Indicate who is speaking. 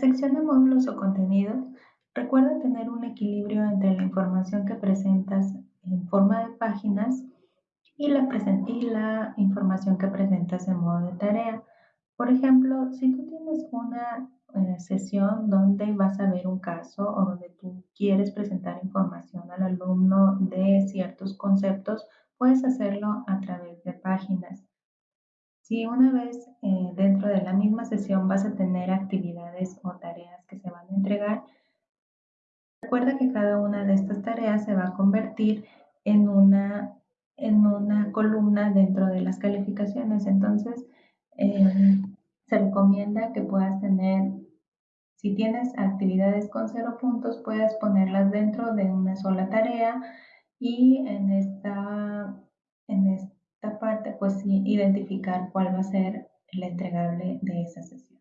Speaker 1: sección de módulos o contenidos, recuerda tener un equilibrio entre la información que presentas en forma de páginas y la, información que presentas en modo de tarea. Por ejemplo, si tú tienes una eh, sesión donde vas a ver un caso o donde tú quieres presentar información al alumno de ciertos conceptos, puedes hacerlo a través de páginas. Si una vez eh, dentro de la misma sesión vas a tener actividades o tareas que se van a entregar, recuerda que cada una de estas tareas se va a convertir en una, en una columna dentro de las calificaciones. Entonces, eh, se recomienda que puedas tener, si tienes actividades con cero puntos, puedes ponerlas dentro de una sola tarea y en esta, identificar cuál va a ser el entregable de esa sesión.